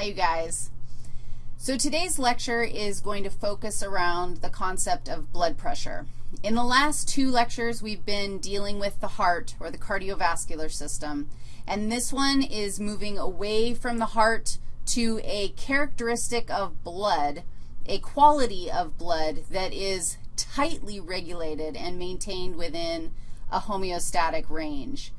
Hi, you guys. So today's lecture is going to focus around the concept of blood pressure. In the last two lectures, we've been dealing with the heart or the cardiovascular system, and this one is moving away from the heart to a characteristic of blood, a quality of blood that is tightly regulated and maintained within a homeostatic range.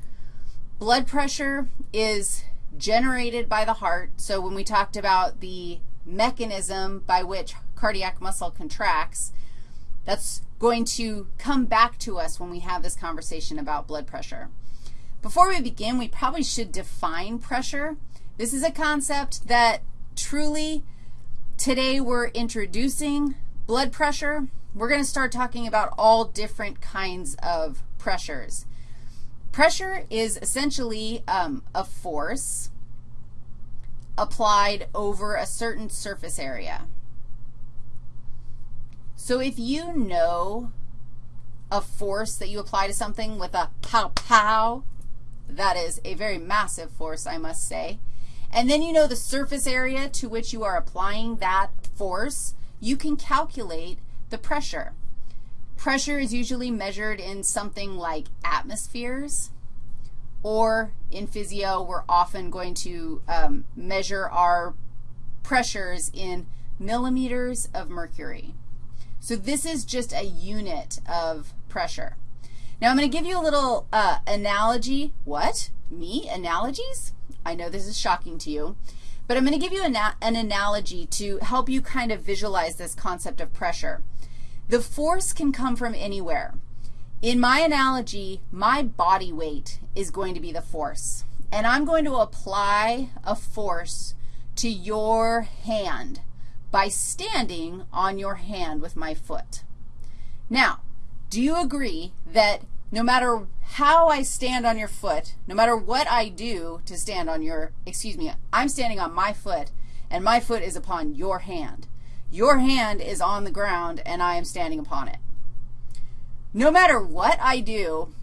Blood pressure is generated by the heart. So when we talked about the mechanism by which cardiac muscle contracts, that's going to come back to us when we have this conversation about blood pressure. Before we begin, we probably should define pressure. This is a concept that truly today we're introducing blood pressure. We're going to start talking about all different kinds of pressures. Pressure is essentially um, a force applied over a certain surface area. So if you know a force that you apply to something with a pow pow, that is a very massive force, I must say, and then you know the surface area to which you are applying that force, you can calculate the pressure. Pressure is usually measured in something like atmospheres, or in physio, we're often going to um, measure our pressures in millimeters of mercury. So this is just a unit of pressure. Now, I'm going to give you a little uh, analogy. What? Me? Analogies? I know this is shocking to you. But I'm going to give you an, an analogy to help you kind of visualize this concept of pressure. The force can come from anywhere. In my analogy, my body weight is going to be the force. And I'm going to apply a force to your hand by standing on your hand with my foot. Now, do you agree that no matter how I stand on your foot, no matter what I do to stand on your, excuse me, I'm standing on my foot, and my foot is upon your hand. Your hand is on the ground, and I am standing upon it. No matter what I do,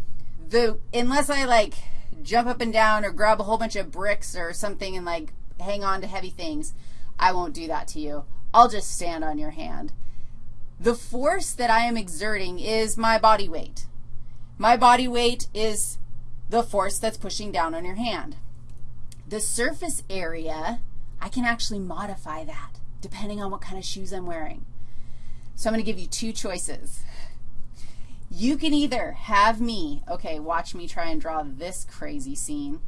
the unless I, like, jump up and down or grab a whole bunch of bricks or something and, like, hang on to heavy things, I won't do that to you. I'll just stand on your hand. The force that I am exerting is my body weight. My body weight is the force that's pushing down on your hand. The surface area, I can actually modify that depending on what kind of shoes I'm wearing. So I'm going to give you two choices. You can either have me, okay, watch me try and draw this crazy scene.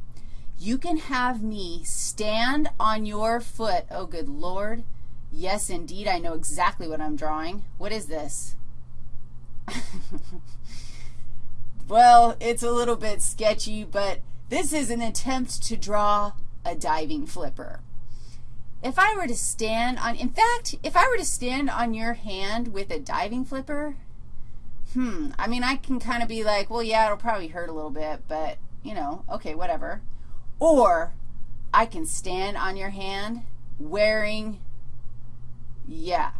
You can have me stand on your foot. Oh, good Lord. Yes, indeed, I know exactly what I'm drawing. What is this? well, it's a little bit sketchy, but this is an attempt to draw a diving flipper. If I were to stand on, in fact, if I were to stand on your hand with a diving flipper, hmm, I mean, I can kind of be like, well, yeah, it'll probably hurt a little bit, but, you know, okay, whatever. Or I can stand on your hand wearing, yeah,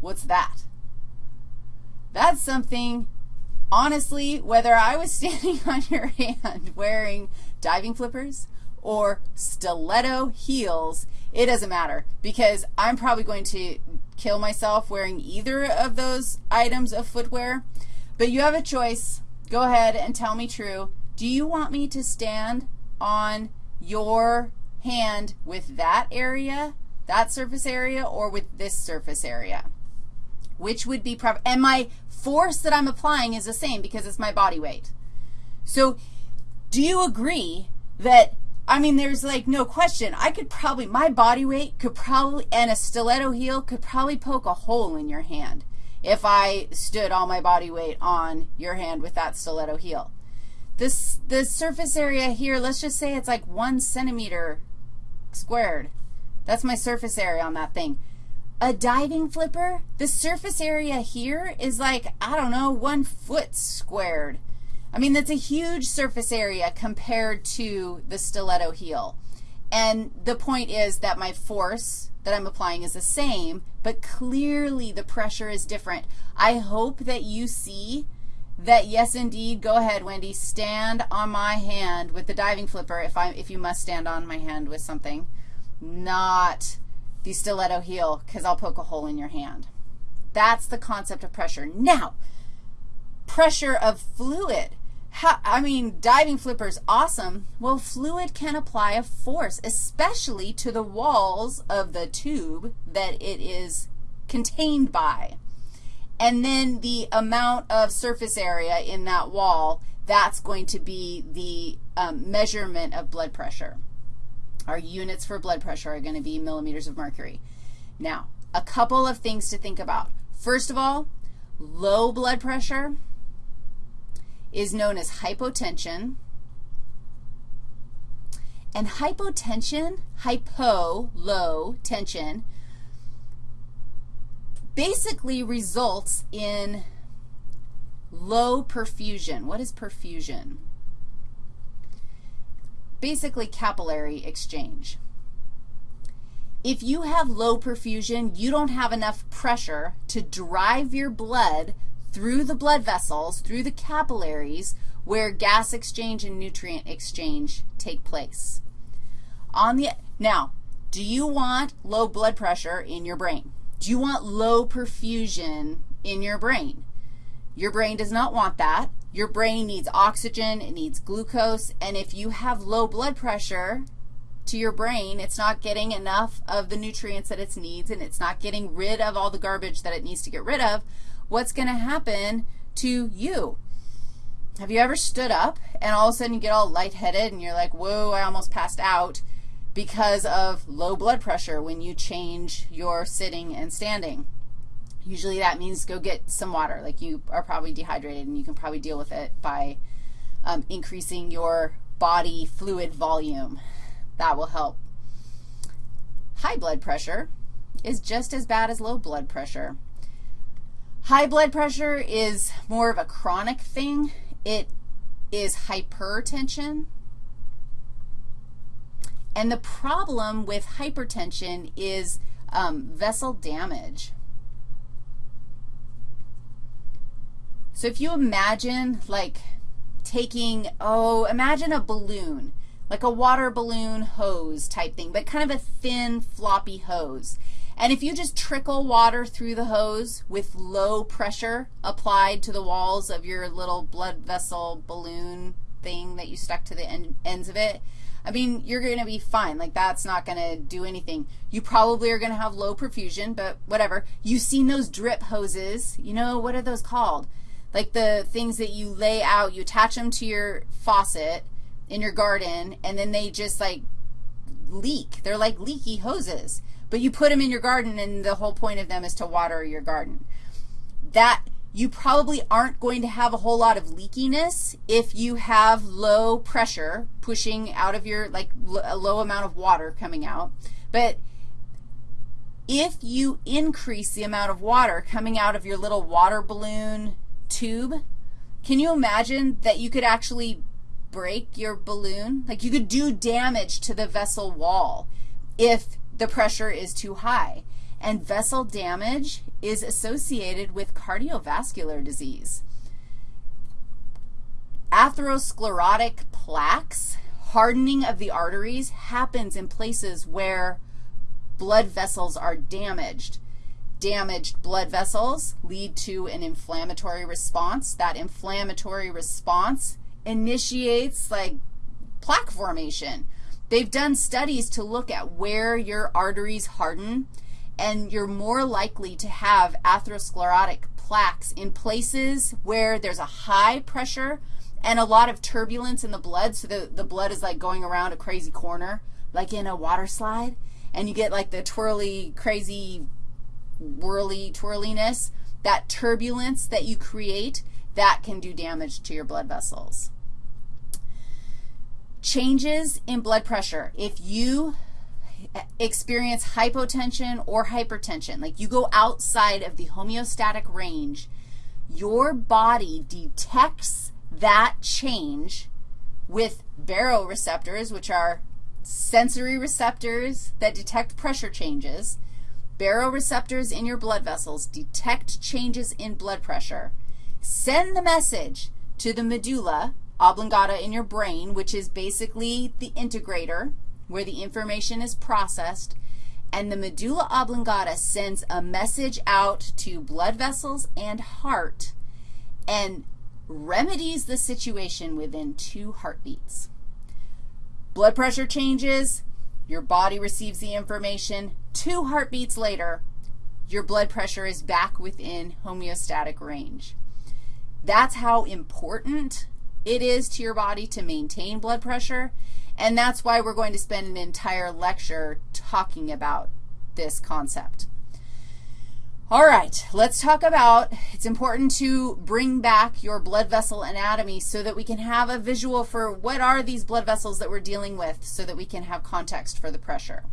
what's that? That's something, honestly, whether I was standing on your hand wearing diving flippers or stiletto heels, it doesn't matter because I'm probably going to kill myself wearing either of those items of footwear. But you have a choice. Go ahead and tell me true. Do you want me to stand on your hand with that area, that surface area, or with this surface area? Which would be? And my force that I'm applying is the same because it's my body weight. So do you agree that I mean, there's like no question. I could probably, my body weight could probably, and a stiletto heel could probably poke a hole in your hand if I stood all my body weight on your hand with that stiletto heel. This, the surface area here, let's just say it's like one centimeter squared. That's my surface area on that thing. A diving flipper, the surface area here is like, I don't know, one foot squared. I mean, that's a huge surface area compared to the stiletto heel. And the point is that my force that I'm applying is the same, but clearly the pressure is different. I hope that you see that, yes, indeed, go ahead, Wendy, stand on my hand with the diving flipper if, I, if you must stand on my hand with something. not the stiletto heel because I'll poke a hole in your hand. That's the concept of pressure. Now, pressure of fluid. How, I mean, diving flipper's awesome. Well, fluid can apply a force, especially to the walls of the tube that it is contained by. And then the amount of surface area in that wall, that's going to be the um, measurement of blood pressure. Our units for blood pressure are going to be millimeters of mercury. Now, a couple of things to think about. First of all, low blood pressure is known as hypotension. And hypotension, hypo, low tension, basically results in low perfusion. What is perfusion? Basically capillary exchange. If you have low perfusion, you don't have enough pressure to drive your blood through the blood vessels, through the capillaries, where gas exchange and nutrient exchange take place. On the, now, do you want low blood pressure in your brain? Do you want low perfusion in your brain? Your brain does not want that. Your brain needs oxygen, it needs glucose, and if you have low blood pressure to your brain, it's not getting enough of the nutrients that it needs, and it's not getting rid of all the garbage that it needs to get rid of, what's going to happen to you? Have you ever stood up and all of a sudden you get all lightheaded and you're like, whoa, I almost passed out because of low blood pressure when you change your sitting and standing? Usually that means go get some water. Like you are probably dehydrated and you can probably deal with it by um, increasing your body fluid volume. That will help. High blood pressure is just as bad as low blood pressure. High blood pressure is more of a chronic thing. It is hypertension. And the problem with hypertension is um, vessel damage. So if you imagine like taking, oh, imagine a balloon, like a water balloon hose type thing, but kind of a thin, floppy hose. And if you just trickle water through the hose with low pressure applied to the walls of your little blood vessel balloon thing that you stuck to the end, ends of it, I mean, you're going to be fine. Like, that's not going to do anything. You probably are going to have low perfusion, but whatever. You've seen those drip hoses. You know, what are those called? Like the things that you lay out, you attach them to your faucet in your garden, and then they just, like, leak. They're like leaky hoses. But you put them in your garden, and the whole point of them is to water your garden. That you probably aren't going to have a whole lot of leakiness if you have low pressure pushing out of your, like a low amount of water coming out. But if you increase the amount of water coming out of your little water balloon tube, can you imagine that you could actually break your balloon? Like you could do damage to the vessel wall if the pressure is too high. And vessel damage is associated with cardiovascular disease. Atherosclerotic plaques, hardening of the arteries, happens in places where blood vessels are damaged. Damaged blood vessels lead to an inflammatory response. That inflammatory response initiates like plaque formation. They've done studies to look at where your arteries harden, and you're more likely to have atherosclerotic plaques in places where there's a high pressure and a lot of turbulence in the blood, so the, the blood is like going around a crazy corner, like in a water slide, and you get like the twirly, crazy, whirly, twirliness. That turbulence that you create, that can do damage to your blood vessels. Changes in blood pressure. If you experience hypotension or hypertension, like you go outside of the homeostatic range, your body detects that change with baroreceptors, which are sensory receptors that detect pressure changes. Baroreceptors in your blood vessels detect changes in blood pressure. Send the message to the medulla oblongata in your brain, which is basically the integrator where the information is processed, and the medulla oblongata sends a message out to blood vessels and heart and remedies the situation within two heartbeats. Blood pressure changes, your body receives the information. Two heartbeats later, your blood pressure is back within homeostatic range. That's how important it is to your body to maintain blood pressure, and that's why we're going to spend an entire lecture talking about this concept. All right, let's talk about, it's important to bring back your blood vessel anatomy so that we can have a visual for what are these blood vessels that we're dealing with so that we can have context for the pressure.